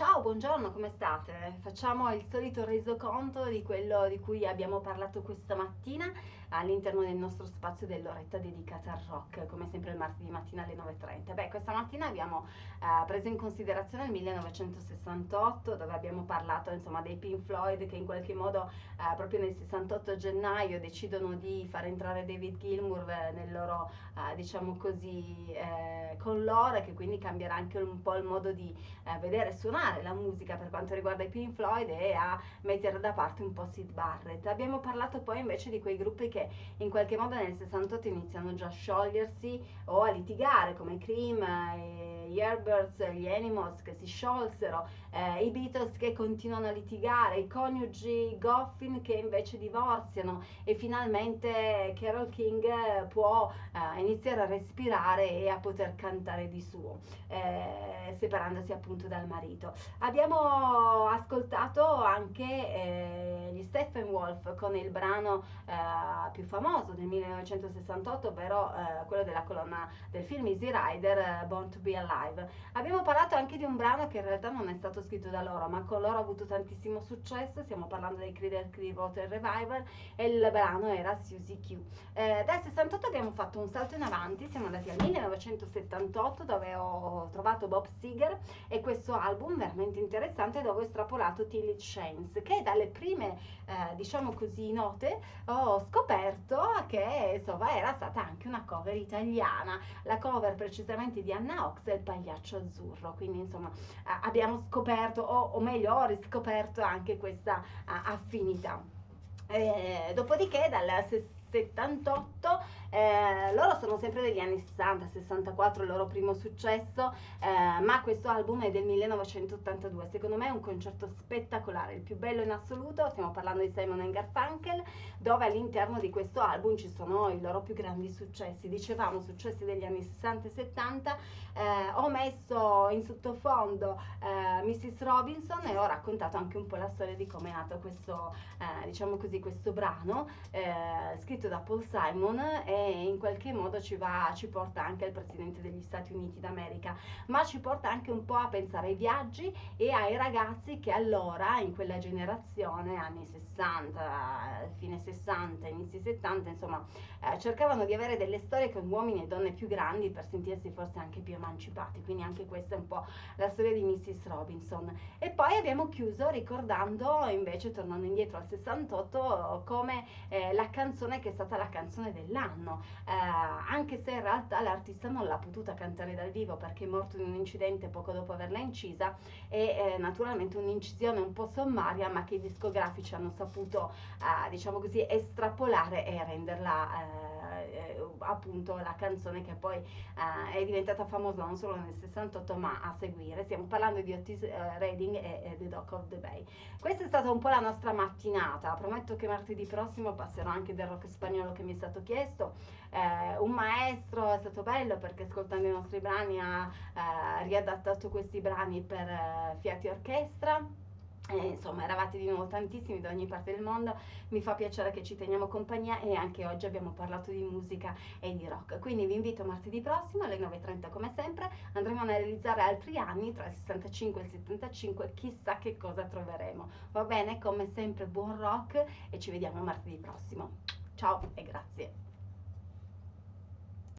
Ciao, buongiorno, come state? Facciamo il solito resoconto di quello di cui abbiamo parlato questa mattina all'interno del nostro spazio dell'oretta dedicata al rock, come sempre il martedì mattina alle 9.30. Beh, questa mattina abbiamo eh, preso in considerazione il 1968, dove abbiamo parlato insomma dei Pink Floyd che in qualche modo eh, proprio nel 68 gennaio decidono di far entrare David Gilmour eh, nel loro, eh, diciamo così, eh, con loro e che quindi cambierà anche un po' il modo di vedere suonare la musica per quanto riguarda i Pink Floyd e a mettere da parte un po' Sid Barrett. Abbiamo parlato poi invece di quei gruppi che in qualche modo nel 68 iniziano già a sciogliersi o a litigare come i Cream, eh, gli Airbirds, gli Animals che si sciolsero, eh, i Beatles che continuano a litigare, i coniugi Goffin che invece divorziano e finalmente Carol King può eh, iniziare a respirare e a poter cantare di suo, eh, separandosi appunto dal marito. Abbiamo ascoltato anche eh, gli Stephen Wolf con il brano eh, più famoso del 1968, ovvero eh, quello della colonna del film Easy Rider, eh, Born to Be Alive. Abbiamo parlato anche di un brano che in realtà non è stato scritto da loro, ma con loro ha avuto tantissimo successo, stiamo parlando dei Creeder Clearwater Revival e il brano era Susie Q. Eh, dal 68 abbiamo fatto un salto in avanti, siamo andati al 1978 dove ho trovato Bob Seger e questo album veramente interessante dove ho estrapolato Till Shanes, che dalle prime, eh, diciamo così, note ho scoperto che insomma era stata anche una cover italiana, la cover precisamente di Anna Ox e il pagliaccio azzurro, quindi insomma abbiamo scoperto o, o meglio ho riscoperto anche questa affinità. Eh, dopodiché dal 78 eh, loro sono sempre degli anni 60 64 il loro primo successo eh, ma questo album è del 1982 secondo me è un concerto spettacolare il più bello in assoluto stiamo parlando di Simon Garfunkel dove all'interno di questo album ci sono i loro più grandi successi dicevamo successi degli anni 60 e 70 eh, ho messo in sottofondo eh, Mrs. Robinson e ho raccontato anche un po' la storia di come è nato questo eh, diciamo così questo brano eh, scritto scritto da Paul Simon e in qualche modo ci, va, ci porta anche al Presidente degli Stati Uniti d'America, ma ci porta anche un po' a pensare ai viaggi e ai ragazzi che allora, in quella generazione, anni 60, fine 60, inizi 70, insomma, eh, cercavano di avere delle storie con uomini e donne più grandi per sentirsi forse anche più emancipati, quindi anche questa è un po' la storia di Mrs. Robinson. E poi abbiamo chiuso ricordando, invece tornando indietro al 68, come eh, la canzone che è stata la canzone dell'anno, eh, anche se in realtà l'artista non l'ha potuta cantare dal vivo perché è morto in un incidente poco dopo averla incisa e eh, naturalmente un'incisione un po' sommaria ma che i discografici hanno saputo eh, diciamo così estrapolare e renderla eh, appunto la canzone che poi eh, è diventata famosa non solo nel 68 ma a seguire. Stiamo parlando di Otis eh, Redding e The Dock of the Bay. Questa è stata un po' la nostra mattinata. Prometto che martedì prossimo passerò anche del rock spagnolo che mi è stato chiesto. Eh, un maestro è stato bello perché ascoltando i nostri brani ha eh, riadattato questi brani per eh, Fiati Orchestra. E, insomma eravate di nuovo tantissimi da ogni parte del mondo. Mi fa piacere che ci teniamo compagnia e anche oggi abbiamo parlato di musica e di rock. Quindi vi invito martedì prossimo alle 9.30 come sempre. Andremo a analizzare altri anni tra il 65 e il 75 chissà che cosa troveremo. Va bene? Come sempre buon rock e ci vediamo martedì prossimo ciao e grazie